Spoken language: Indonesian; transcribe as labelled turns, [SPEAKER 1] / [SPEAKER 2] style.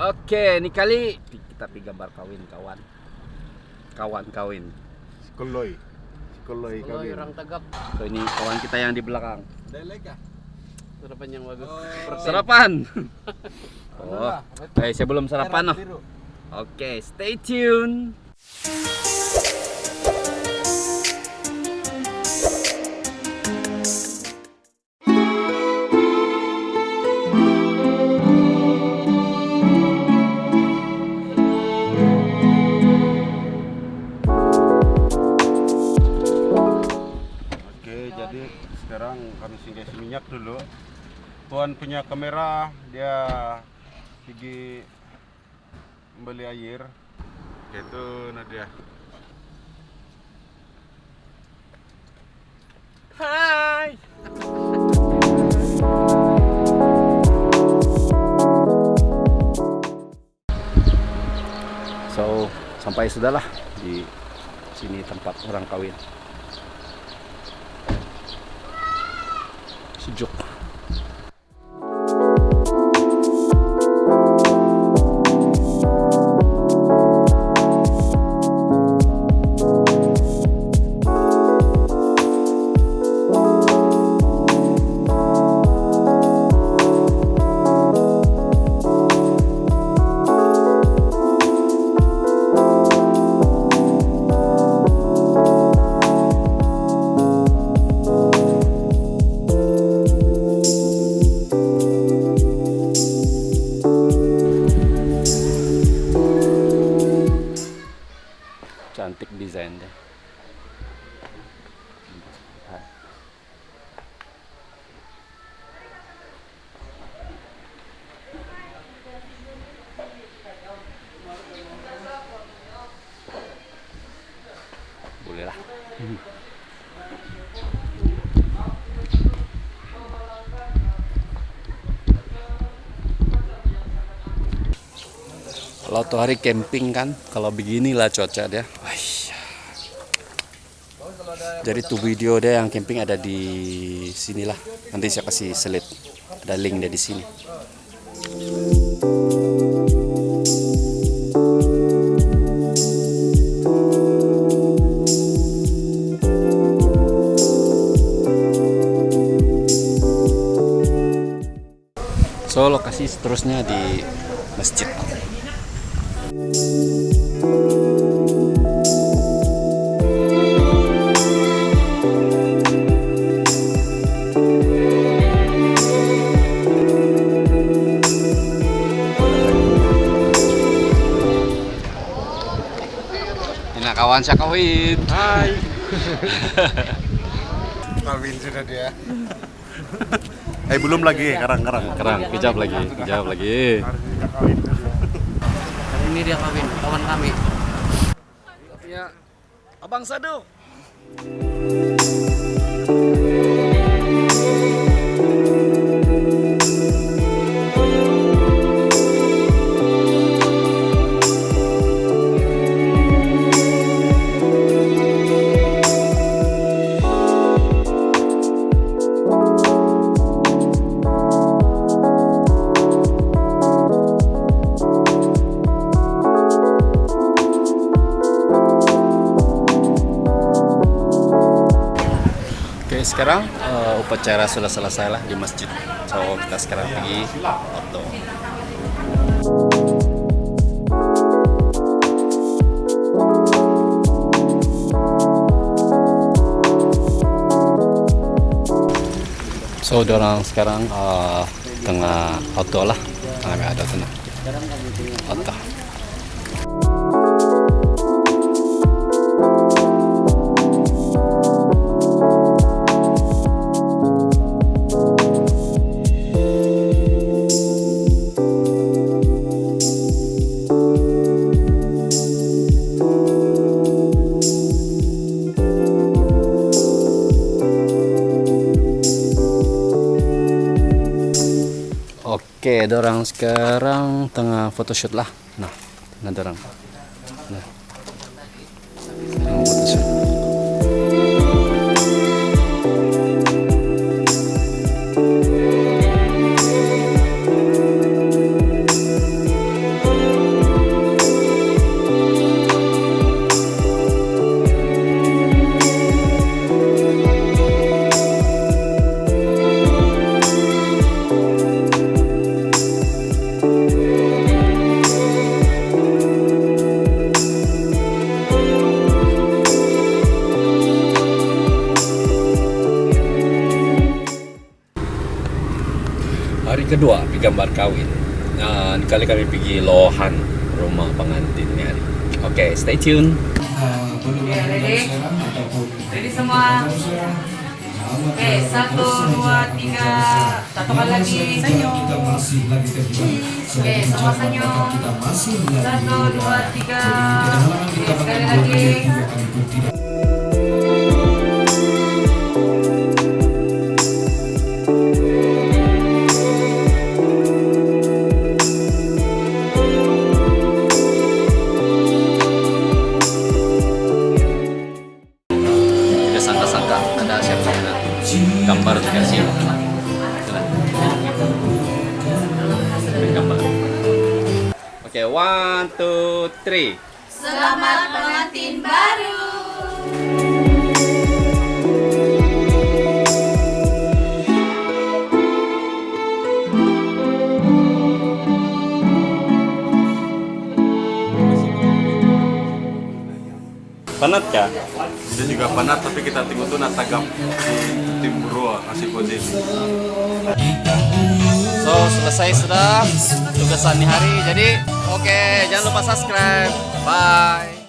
[SPEAKER 1] Oke, ini kali kita pergi gambar kawin kawan. Kawan kawin.
[SPEAKER 2] Sekoloi. Sekoloi
[SPEAKER 3] Kalau
[SPEAKER 2] kawin.
[SPEAKER 3] orang tegap
[SPEAKER 1] So ini kawan kita yang di belakang.
[SPEAKER 3] sarapan yang bagus.
[SPEAKER 1] Sarapan. oh. Eh, saya belum sarapan noh. Oke, stay tune.
[SPEAKER 2] Sekarang kami singgah isi minyak dulu. Tuan punya kamera, dia pergi membeli air. Itu Nadia.
[SPEAKER 1] Hai. So, sampai sudahlah di sini tempat orang kawin. Sucuk. Boleh lah. Kalau tuh hari camping kan, kalau beginilah cuaca dia. Jadi tuh video dia yang camping ada di sinilah. Nanti saya kasih slide. Ada link dia di sini. Lokasi seterusnya di masjid. Ini kawan saya kawin.
[SPEAKER 2] Hai. Kawin sudah dia. eh belum lagi, karang-karang.
[SPEAKER 1] Kerang, kejap lagi, kejap lagi.
[SPEAKER 3] Ini dia kawin, kawan kami.
[SPEAKER 1] Ya, Abang Sadu. Sekarang eh, upacara sudah selesai lah di masjid. So, kita sekarang pergi foto. So, orang sekarang eh, tengah foto lah. Ada tengah foto. Dorang sekarang tengah photoshoot lah. Nah, nah dorang. Kedua gambar kawin. Nah, kali kami pergi lohan rumah pengantinnya. Oke, stay tune.
[SPEAKER 4] Oke, ready? Semua? Oke, satu, dua, tiga. Kali lagi. Senyum. Oke, semua senyum. Satu, dua, tiga. Sekali lagi.
[SPEAKER 1] Oke, one, two, three.
[SPEAKER 4] Selamat pengantin baru.
[SPEAKER 1] Penat kah?
[SPEAKER 2] Dia juga penat tapi kita tunggu tuh natagap di tim Bro kasih posisi.
[SPEAKER 1] So, selesai sudah tugasan di hari. Jadi, oke, jangan lupa subscribe. Bye.